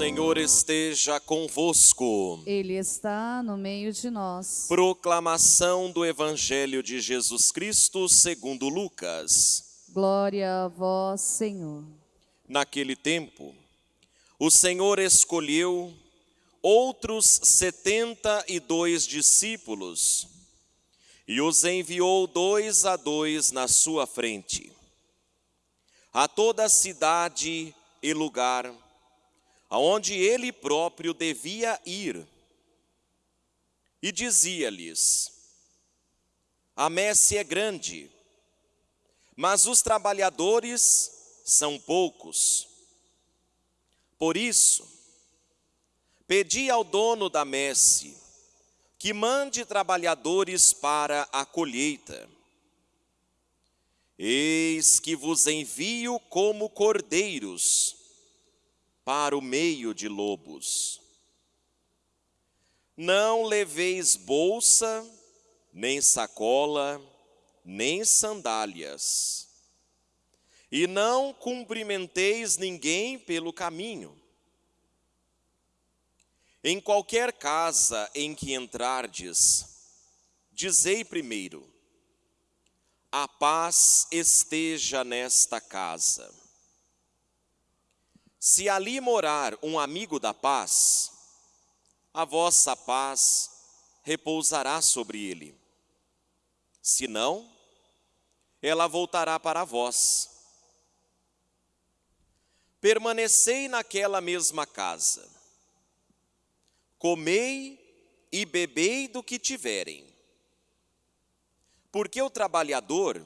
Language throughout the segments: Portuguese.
Senhor esteja convosco. Ele está no meio de nós. Proclamação do Evangelho de Jesus Cristo segundo Lucas. Glória a vós, Senhor. Naquele tempo, o Senhor escolheu outros setenta e dois discípulos e os enviou dois a dois na sua frente, a toda cidade e lugar aonde ele próprio devia ir. E dizia-lhes: A messe é grande, mas os trabalhadores são poucos. Por isso, pedi ao dono da messe que mande trabalhadores para a colheita. Eis que vos envio como cordeiros para o meio de lobos. Não leveis bolsa, nem sacola, nem sandálias. E não cumprimenteis ninguém pelo caminho. Em qualquer casa em que entrardes, dizei primeiro: a paz esteja nesta casa. Se ali morar um amigo da paz, a vossa paz repousará sobre ele. Se não, ela voltará para vós. Permanecei naquela mesma casa. Comei e bebei do que tiverem. Porque o trabalhador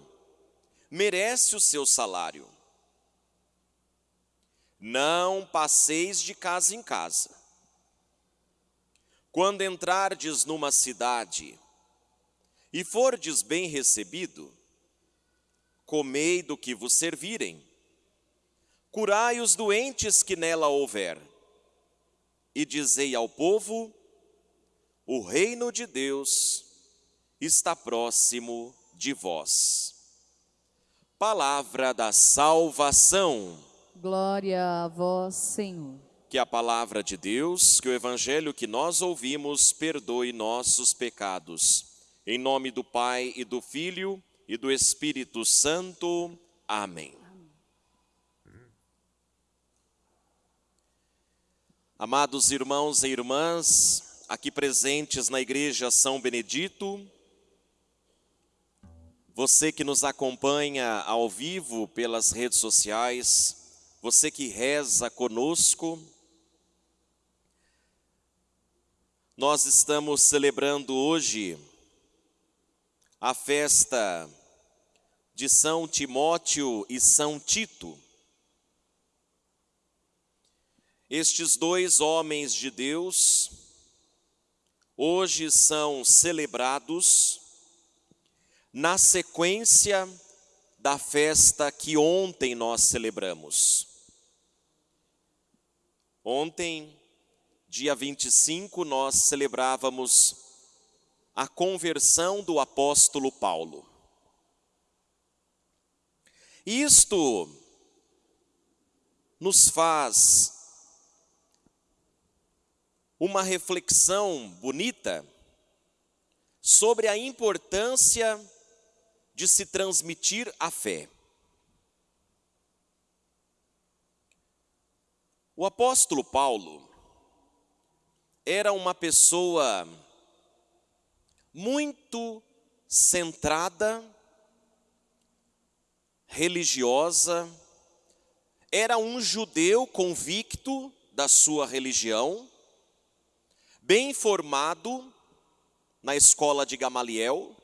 merece o seu salário. Não passeis de casa em casa. Quando entrardes numa cidade e fordes bem recebido, comei do que vos servirem, curai os doentes que nela houver, e dizei ao povo: o reino de Deus está próximo de vós. Palavra da salvação. Glória a vós, Senhor. Que a palavra de Deus, que o evangelho que nós ouvimos perdoe nossos pecados. Em nome do Pai e do Filho e do Espírito Santo. Amém. Amados irmãos e irmãs, aqui presentes na Igreja São Benedito, você que nos acompanha ao vivo pelas redes sociais, você que reza conosco, nós estamos celebrando hoje a festa de São Timóteo e São Tito. Estes dois homens de Deus hoje são celebrados na sequência da festa que ontem nós celebramos. Ontem, dia 25, nós celebrávamos a conversão do apóstolo Paulo. Isto nos faz uma reflexão bonita sobre a importância de se transmitir a fé. O apóstolo Paulo era uma pessoa muito centrada, religiosa, era um judeu convicto da sua religião, bem formado na escola de Gamaliel,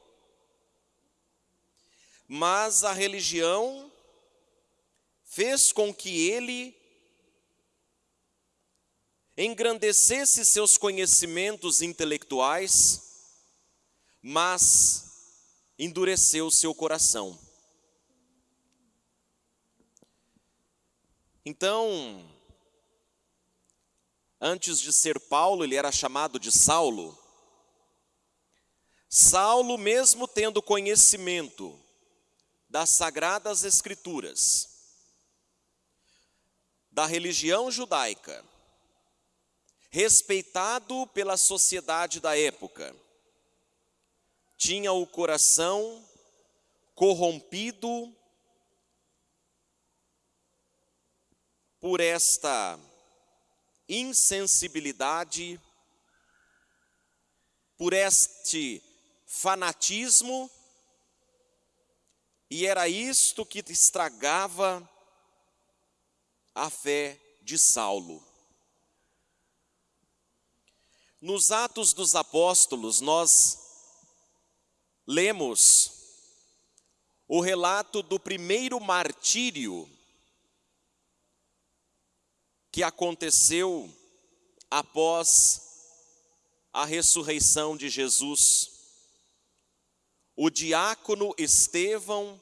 mas a religião fez com que ele engrandecesse seus conhecimentos intelectuais, mas endureceu seu coração. Então, antes de ser Paulo, ele era chamado de Saulo. Saulo, mesmo tendo conhecimento das sagradas escrituras, da religião judaica, respeitado pela sociedade da época, tinha o coração corrompido por esta insensibilidade, por este fanatismo, e era isto que estragava a fé de Saulo. Nos Atos dos Apóstolos, nós lemos o relato do primeiro martírio que aconteceu após a ressurreição de Jesus. O diácono Estevão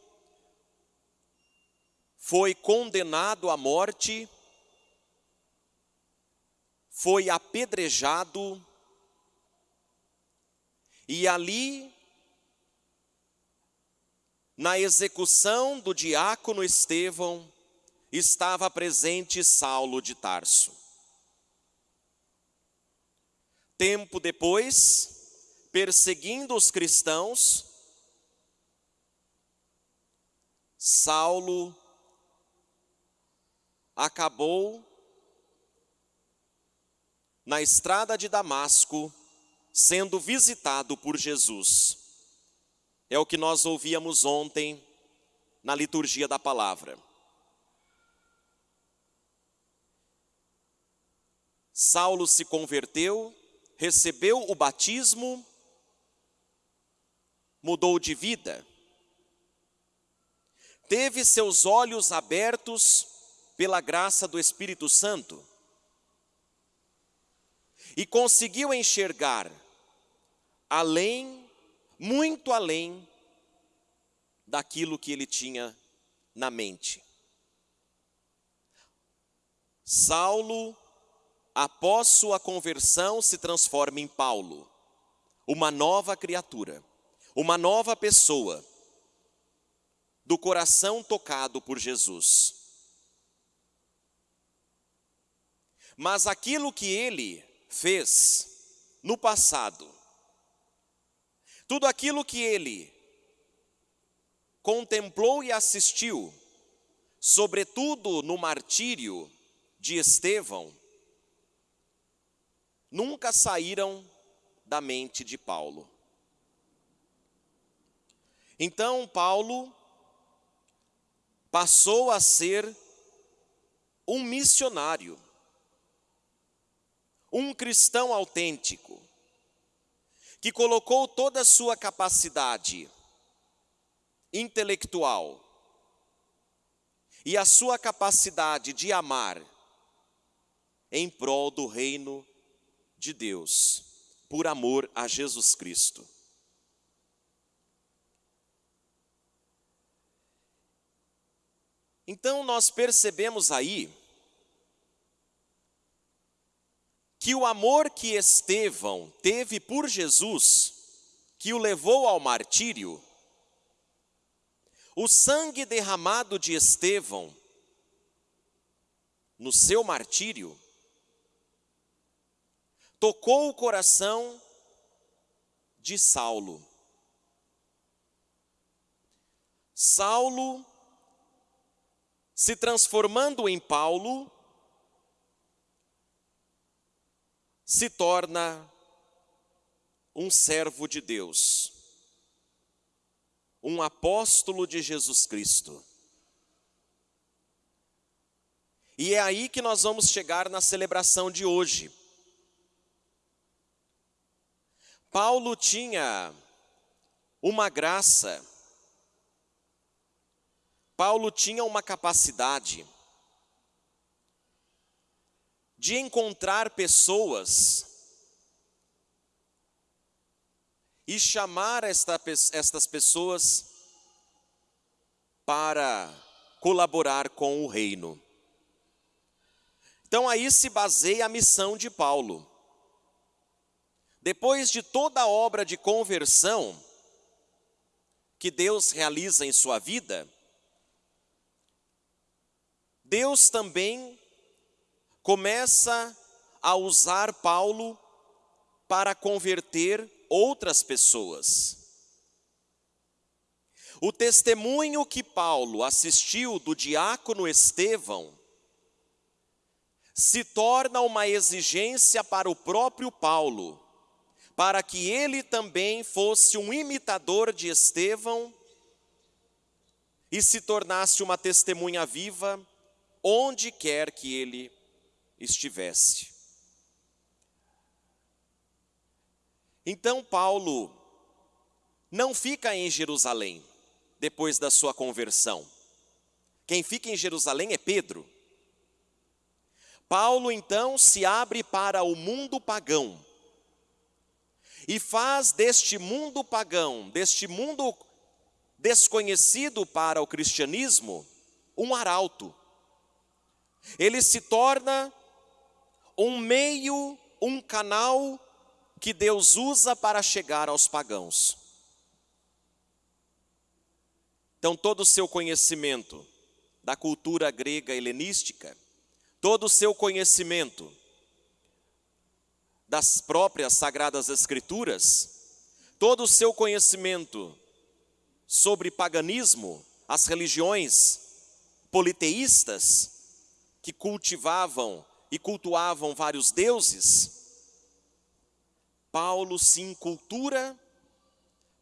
foi condenado à morte, foi apedrejado, e ali, na execução do diácono Estevão, estava presente Saulo de Tarso. Tempo depois, perseguindo os cristãos, Saulo acabou na estrada de Damasco sendo visitado por Jesus. É o que nós ouvíamos ontem na liturgia da palavra. Saulo se converteu, recebeu o batismo, mudou de vida, teve seus olhos abertos pela graça do Espírito Santo e conseguiu enxergar além, muito além daquilo que ele tinha na mente. Saulo após sua conversão, se transforma em Paulo, uma nova criatura, uma nova pessoa, do coração tocado por Jesus. Mas aquilo que ele fez no passado, tudo aquilo que ele contemplou e assistiu, sobretudo no martírio de Estevão, nunca saíram da mente de Paulo. Então, Paulo passou a ser um missionário, um cristão autêntico, que colocou toda a sua capacidade intelectual e a sua capacidade de amar em prol do reino de Deus, por amor a Jesus Cristo. Então nós percebemos aí que o amor que Estevão teve por Jesus, que o levou ao martírio, o sangue derramado de Estevão no seu martírio, tocou o coração de Saulo. Saulo, se transformando em Paulo, se torna um servo de Deus, um apóstolo de Jesus Cristo. E é aí que nós vamos chegar na celebração de hoje. Paulo tinha uma graça, Paulo tinha uma capacidade de encontrar pessoas e chamar esta, estas pessoas para colaborar com o reino. Então aí se baseia a missão de Paulo. Depois de toda a obra de conversão que Deus realiza em sua vida, Deus também começa a usar Paulo para converter outras pessoas. O testemunho que Paulo assistiu do diácono Estevão se torna uma exigência para o próprio Paulo, para que ele também fosse um imitador de Estevão e se tornasse uma testemunha viva onde quer que ele estivesse. Então Paulo não fica em Jerusalém depois da sua conversão. Quem fica em Jerusalém é Pedro. Paulo então se abre para o mundo pagão e faz deste mundo pagão, deste mundo desconhecido para o cristianismo, um arauto. Ele se torna um meio, um canal que Deus usa para chegar aos pagãos. Então, todo o seu conhecimento da cultura grega helenística, todo o seu conhecimento das próprias sagradas escrituras, todo o seu conhecimento sobre paganismo, as religiões politeístas que cultivavam e cultuavam vários deuses, Paulo se encultura,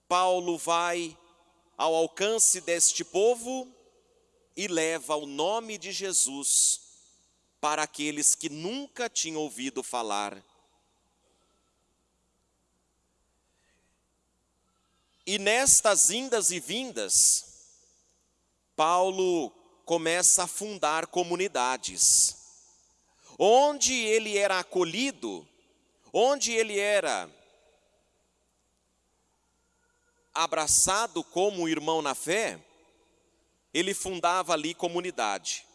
Paulo vai ao alcance deste povo e leva o nome de Jesus para aqueles que nunca tinham ouvido falar. E nestas indas e vindas, Paulo começa a fundar comunidades. Onde ele era acolhido, onde ele era abraçado como irmão na fé, ele fundava ali comunidade.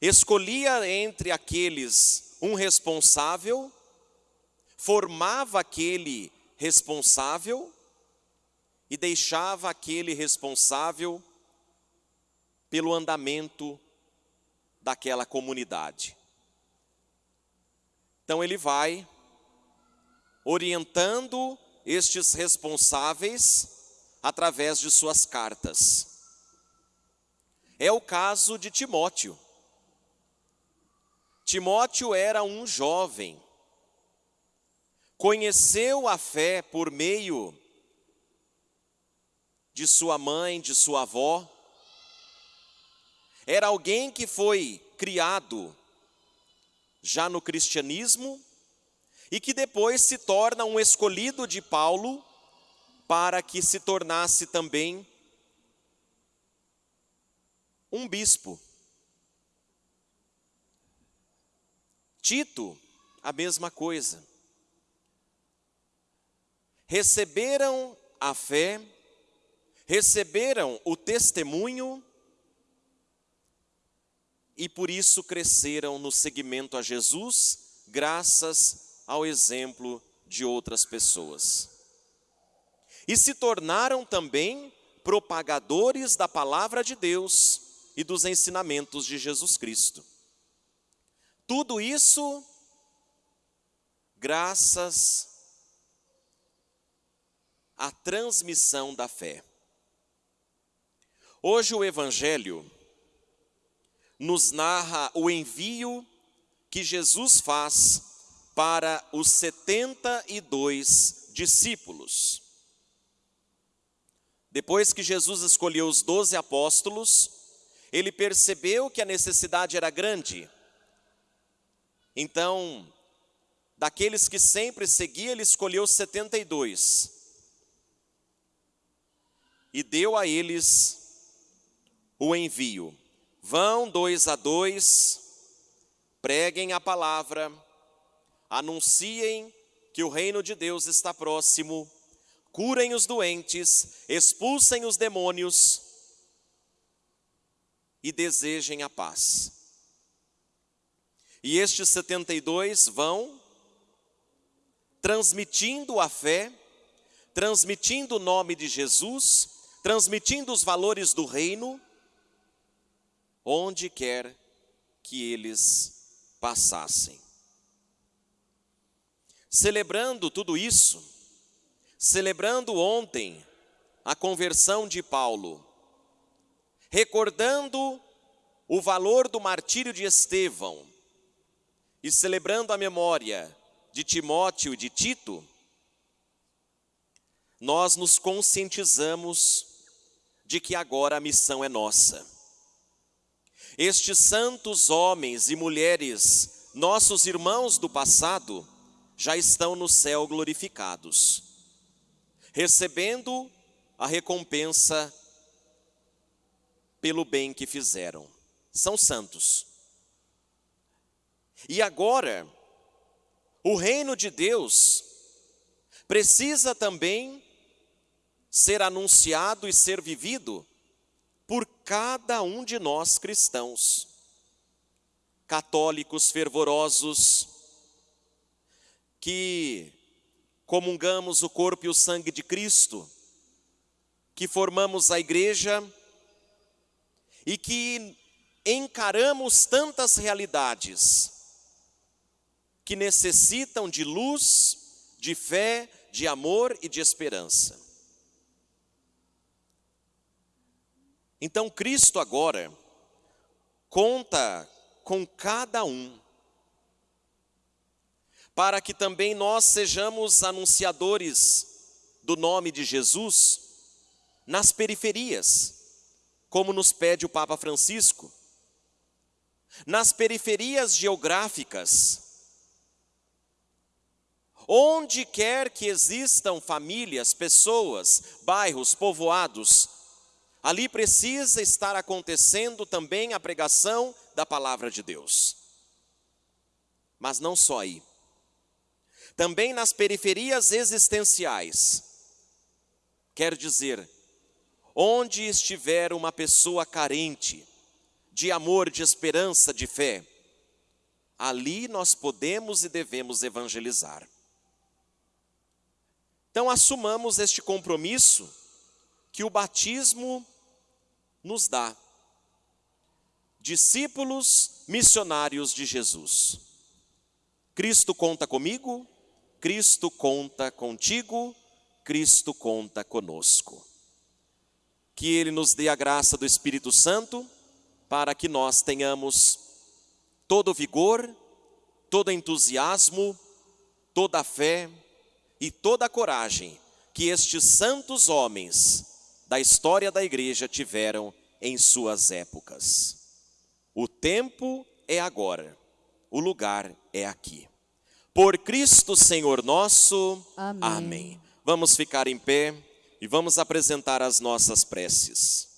Escolhia entre aqueles um responsável, formava aquele responsável e deixava aquele responsável pelo andamento daquela comunidade. Então ele vai orientando estes responsáveis através de suas cartas. É o caso de Timóteo. Timóteo era um jovem, conheceu a fé por meio de sua mãe, de sua avó, era alguém que foi criado já no cristianismo e que depois se torna um escolhido de Paulo para que se tornasse também um bispo. Tito, a mesma coisa. Receberam a fé, receberam o testemunho e por isso cresceram no seguimento a Jesus, graças ao exemplo de outras pessoas. E se tornaram também propagadores da palavra de Deus e dos ensinamentos de Jesus Cristo. Tudo isso graças à transmissão da fé. Hoje o Evangelho nos narra o envio que Jesus faz para os 72 discípulos. Depois que Jesus escolheu os doze apóstolos, ele percebeu que a necessidade era grande. Então, daqueles que sempre seguia, ele escolheu 72. E deu a eles o envio. Vão dois a dois, preguem a palavra, anunciem que o reino de Deus está próximo, curem os doentes, expulsem os demônios e desejem a paz. E estes 72 vão transmitindo a fé, transmitindo o nome de Jesus, transmitindo os valores do reino, onde quer que eles passassem. Celebrando tudo isso, celebrando ontem a conversão de Paulo, recordando o valor do martírio de Estevão e celebrando a memória de Timóteo e de Tito, nós nos conscientizamos de que agora a missão é nossa. Estes santos homens e mulheres, nossos irmãos do passado, já estão no céu glorificados, recebendo a recompensa pelo bem que fizeram. São santos. E agora, o reino de Deus precisa também ser anunciado e ser vivido cada um de nós cristãos, católicos fervorosos, que comungamos o corpo e o sangue de Cristo, que formamos a igreja e que encaramos tantas realidades que necessitam de luz, de fé, de amor e de esperança. Então Cristo agora conta com cada um para que também nós sejamos anunciadores do nome de Jesus nas periferias, como nos pede o Papa Francisco, nas periferias geográficas, onde quer que existam famílias, pessoas, bairros, povoados, ali precisa estar acontecendo também a pregação da palavra de Deus. Mas não só aí também nas periferias existenciais. Quer dizer, onde estiver uma pessoa carente de amor, de esperança, de fé, ali nós podemos e devemos evangelizar. Então, assumamos este compromisso que o batismo nos dá. Discípulos missionários de Jesus. Cristo conta comigo, Cristo conta contigo, Cristo conta conosco. Que Ele nos dê a graça do Espírito Santo para que nós tenhamos todo o vigor, todo entusiasmo, toda fé e toda coragem que estes santos homens da história da igreja tiveram em suas épocas. O tempo é agora, o lugar é aqui. Por Cristo Senhor nosso. Amém. Amém. Vamos ficar em pé e vamos apresentar as nossas preces.